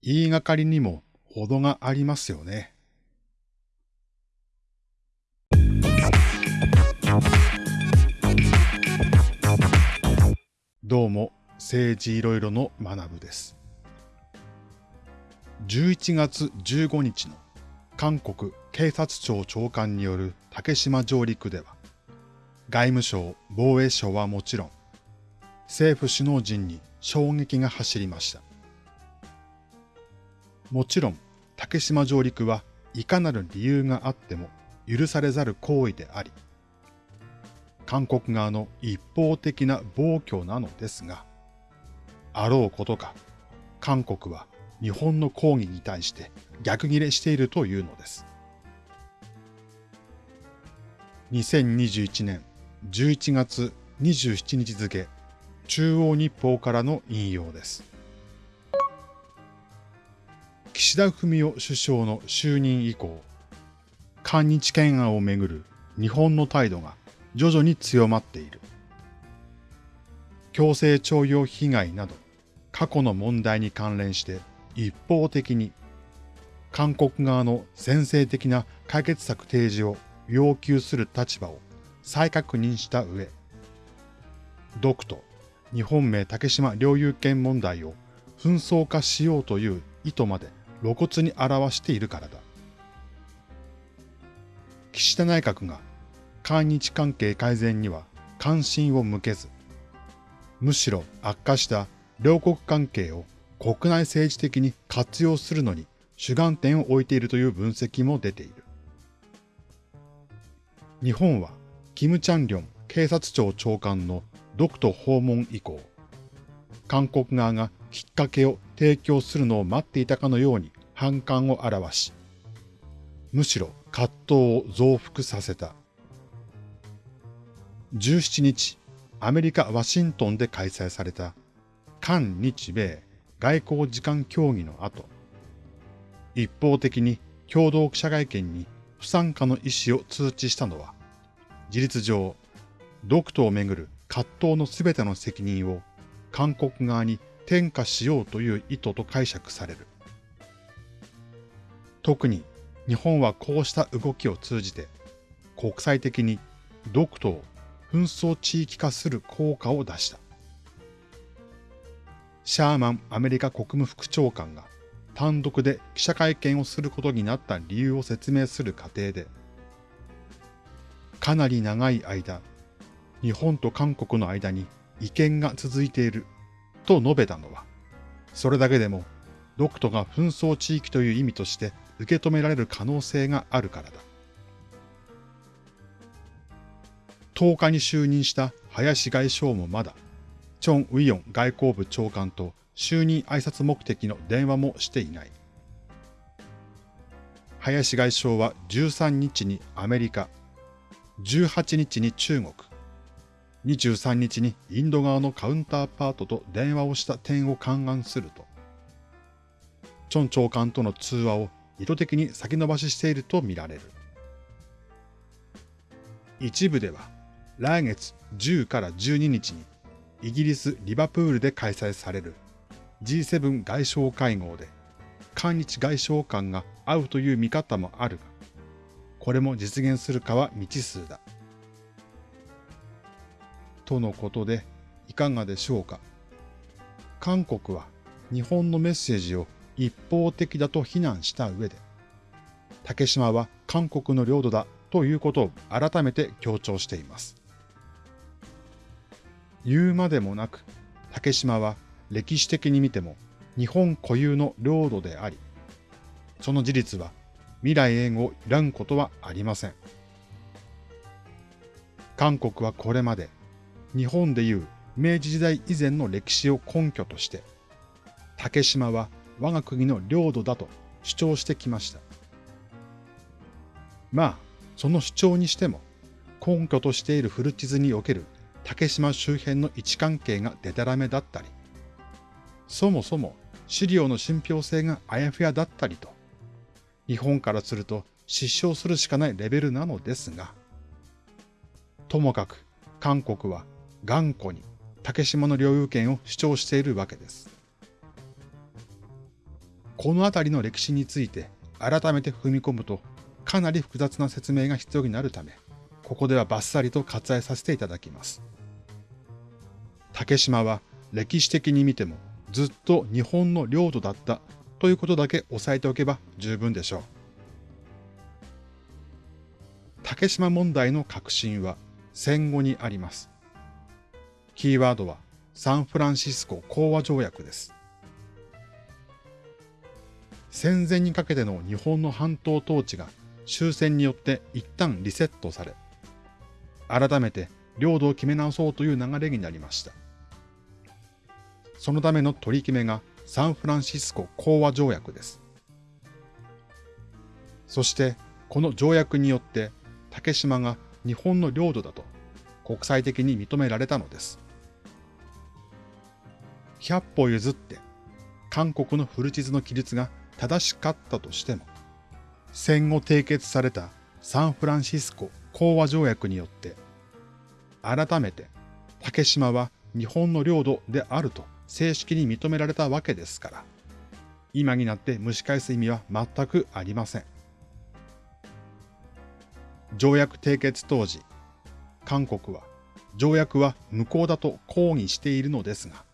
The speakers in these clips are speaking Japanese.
言いがかりにも程がありますよね。どうも、政治いろいろの学部です。11月15日の韓国警察庁長官による竹島上陸では、外務省、防衛省はもちろん、政府首脳陣に衝撃が走りました。もちろん、竹島上陸はいかなる理由があっても許されざる行為であり、韓国側の一方的な暴挙なのですが、あろうことか、韓国は日本の抗議に対して逆ギレしているというのです。2021年11月27日付、中央日報からの引用です。岸田文雄首相の就任以降、韓日懸案をめぐる日本の態度が徐々に強まっている。強制徴用被害など過去の問題に関連して一方的に韓国側の先制的な解決策提示を要求する立場を再確認した上、独と日本名竹島領有権問題を紛争化しようという意図まで露骨に表しているからだ。岸田内閣が韓日関係改善には関心を向けず、むしろ悪化した両国関係を国内政治的に活用するのに主眼点を置いているという分析も出ている。日本は、キム・チャンリョン警察庁長官の独島訪問以降、韓国側がきっかけを提供するのを待っていたかのように反感を表し、むしろ葛藤を増幅させた。17日、アメリカ・ワシントンで開催された韓日米外交時間協議の後、一方的に共同記者会見に不参加の意思を通知したのは、事実上、独島をめぐる葛藤のすべての責任を韓国側に転嫁しようという意図と解釈される。特に日本はこうした動きを通じて国際的に独島紛争地域化する効果を出した。シャーマンアメリカ国務副長官が単独で記者会見をすることになった理由を説明する過程で、かなり長い間、日本と韓国の間に意見が続いていると述べたのは、それだけでも、独島が紛争地域という意味として受け止められる可能性があるからだ。10日に就任した林外相もまだチョン・ウィヨン外交部長官と就任挨拶目的の電話もしていない。林外相は13日にアメリカ、18日に中国、23日にインド側のカウンターパートと電話をした点を勘案すると、チョン長官との通話を意図的に先延ばししているとみられる。一部では来月10から12日にイギリス・リバプールで開催される G7 外相会合で、韓日外相官が会うという見方もあるが、これも実現するかは未知数だ。とのことで、いかがでしょうか？韓国は日本のメッセージを一方的だと非難した上で、竹島は韓国の領土だということを改めて強調しています。言うまでもなく、竹島は歴史的に見ても日本固有の領土であり、その事実は未来永劫らんことはありません。韓国はこれまで日本でいう明治時代以前の歴史を根拠として、竹島は我が国の領土だと主張してきました。まあ、その主張にしても、根拠としている古地図における竹島周辺の位置関係がデタラメだったり、そもそも資料の信憑性があやふやだったりと、日本からすると失笑するしかないレベルなのですが、ともかく韓国は頑固に竹島の領有権を主張しているわけです。このあたりの歴史について改めて踏み込むとかなり複雑な説明が必要になるため、ここではバッサリと割愛させていただきます。竹島は歴史的に見てもずっと日本の領土だったということだけ押さえておけば十分でしょう。竹島問題の核心は戦後にあります。キーワードはサンフランシスコ講和条約です。戦前にかけての日本の半島統治が終戦によって一旦リセットされ、改めて領土を決め直そうという流れになりました。そのための取り決めがサンフランシスコ講和条約です。そしてこの条約によって竹島が日本の領土だと国際的に認められたのです。100歩譲って韓国の古地図の記述が正しかったとしても、戦後締結されたサンフランシスコ講和条約によって、改めて竹島は日本の領土であると正式に認められたわけですから、今になって蒸し返す意味は全くありません。条約締結当時、韓国は条約は無効だと抗議しているのですが、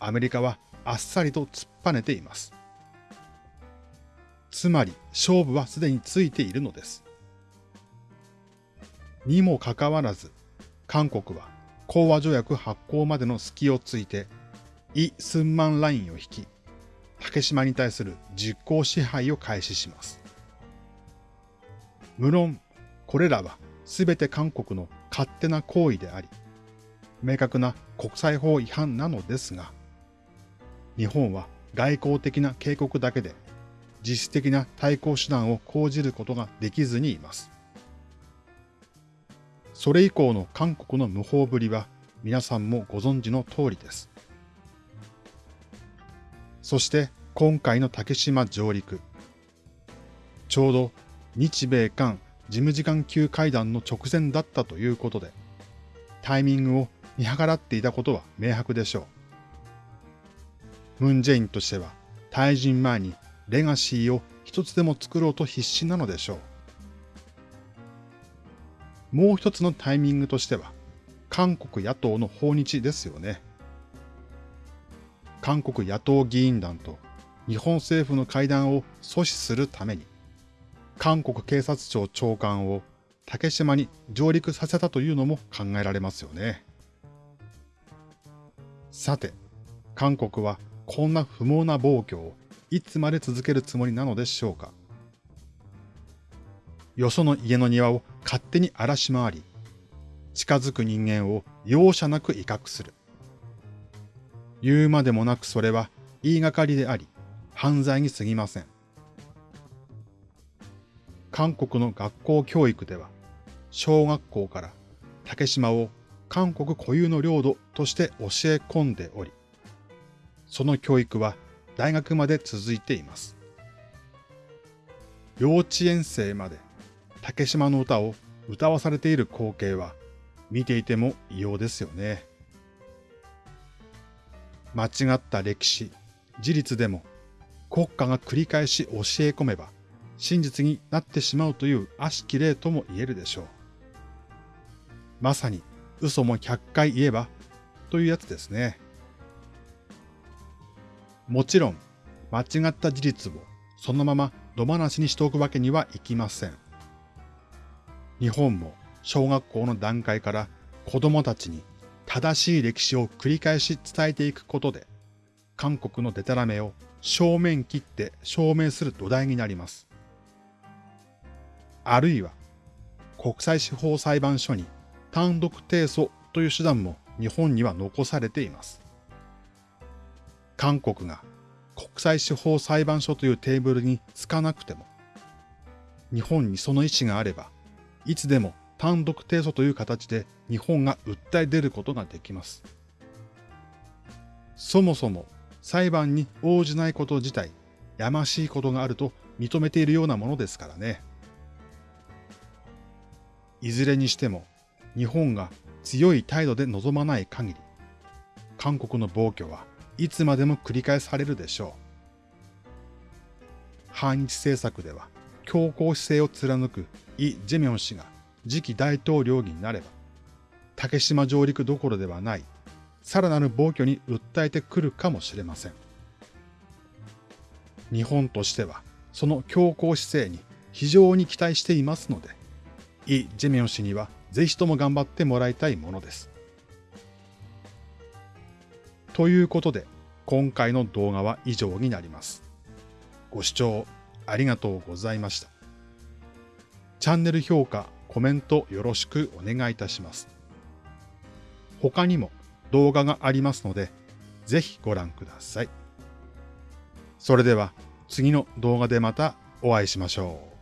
アメリカはあっさりと突っぱねています。つまり勝負はすでについているのです。にもかかわらず、韓国は講和条約発行までの隙をついて、イ・スンマンラインを引き、竹島に対する実効支配を開始します。無論、これらは全て韓国の勝手な行為であり、明確な国際法違反なのですが、日本は外交的な警告だけで実質的な対抗手段を講じることができずにいます。それ以降の韓国の無法ぶりは皆さんもご存知の通りです。そして今回の竹島上陸。ちょうど日米韓事務次官級会談の直前だったということで、タイミングを見計らっていたことは明白でしょう。ムン・ジェインとしては、退陣前にレガシーを一つでも作ろうと必死なのでしょう。もう一つのタイミングとしては、韓国野党の訪日ですよね。韓国野党議員団と日本政府の会談を阻止するために、韓国警察庁長官を竹島に上陸させたというのも考えられますよね。さて、韓国はこんな不毛な暴挙をいつまで続けるつもりなのでしょうか？よその家の庭を勝手に荒らし回り、近づく人間を容赦なく威嚇する。言うまでもなくそれは言いがかりであり、犯罪に過ぎません。韓国の学校教育では、小学校から竹島を韓国固有の領土として教え込んでおり、その教育は大学まで続いています。幼稚園生まで竹島の歌を歌わされている光景は見ていても異様ですよね。間違った歴史、事実でも国家が繰り返し教え込めば真実になってしまうという悪しき例とも言えるでしょう。まさに嘘も100回言えばというやつですね。もちろん、間違った事実をそのまま野放しにしておくわけにはいきません。日本も小学校の段階から子供たちに正しい歴史を繰り返し伝えていくことで、韓国のデタラメを正面切って証明する土台になります。あるいは、国際司法裁判所に単独提訴という手段も日本には残されています。韓国が国際司法裁判所というテーブルにつかなくても、日本にその意思があれば、いつでも単独提訴という形で日本が訴え出ることができます。そもそも裁判に応じないこと自体、やましいことがあると認めているようなものですからね。いずれにしても、日本が強い態度で臨まない限り、韓国の暴挙はいつまでも繰り返されるでしょう。反日政策では強硬姿勢を貫くイ・ジェミョン氏が次期大統領になれば、竹島上陸どころではない、さらなる暴挙に訴えてくるかもしれません。日本としては、その強硬姿勢に非常に期待していますので、イ・ジェミョン氏にはぜひとも頑張ってもらいたいものです。ということで、今回の動画は以上になります。ご視聴ありがとうございました。チャンネル評価、コメントよろしくお願いいたします。他にも動画がありますので、ぜひご覧ください。それでは次の動画でまたお会いしましょう。